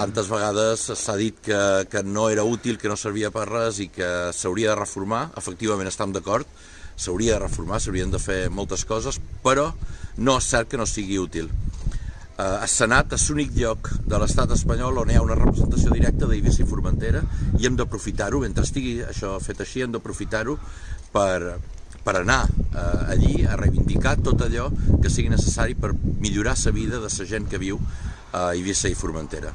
tantes vegades s'ha dit que, que no era útil, que no servia per res i que s'hauria de reformar. Efectivament estem d'acord, s'hauria de reformar, s'haurien de fer moltes coses, però no és cert que no sigui útil. Eh, el Senat és l'únic lloc de l'estat espanyol on hi ha una representació directa d'Eivissa i Formentera i hem d'aprofitar-ho, mentre estigui això fet així, hem d'aprofitar-ho per, per anar eh, allí a reivindicar tot allò que sigui necessari per millorar la vida de la gent que viu a Eivissa i Formentera.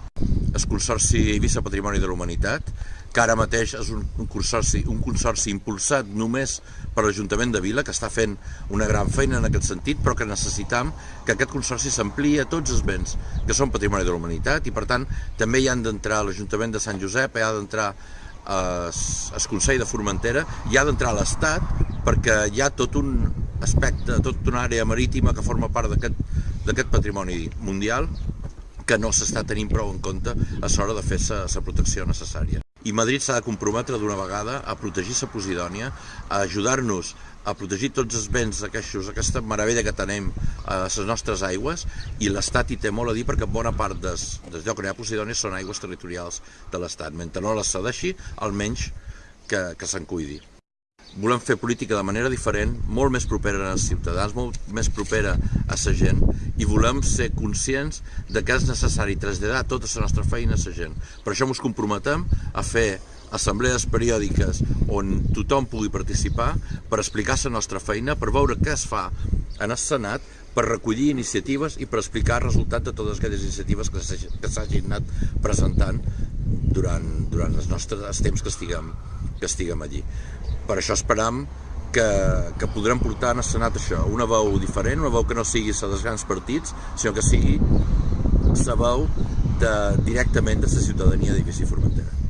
El Consorci Eivissa Patrimoni de la Humanitat, que ara mateix és un, consorci, un consorci impulsat només per l'Ajuntament de Vila, que està fent una gran feina en aquest sentit, però que necessitam que aquest consorci s'amplia a tots els béns que són patrimoni de la humanitat i per tant també hi han d'entrar l'Ajuntament de Sant Josep, hi ha d'entrar el Consell de Formentera, hi ha d'entrar l'Estat perquè hi ha tot un aspecte, tot una àrea marítima que forma part d'aquest patrimoni mundial que no s'està tenint prou en compte a l'hora de fer la protecció necessària. I Madrid s'ha de comprometre d'una vegada a protegir la Posidònia, a ajudar-nos a protegir tots els béns aquests, aquesta meravella que tenem a les nostres aigües i l'Estat hi té molt a dir perquè bona part des, des lloc on hi ha Posidònia són aigües territorials de l'Estat. Mentre no les cedeixi, almenys que, que se'n cuidi volem fer política de manera diferent, molt més propera als ciutadans, molt més propera a la gent i volem ser conscients de que és necessari traslladar tota la nostra feina a la gent. Per això ens comprometem a fer assemblees periòdiques on tothom pugui participar per explicar la nostra feina, per veure què es fa en el Senat, per recollir iniciatives i per explicar el resultat de totes aquelles iniciatives que s'hagin anat presentant durant, durant els nostres els temps que estiguem, que estiguem allí. Per això esperam que, que podrem portar en el Senat això, una veu diferent, una veu que no sigui la dels grans partits, sinó que sigui la veu de, directament de la ciutadania d'Eivissa i Formentera.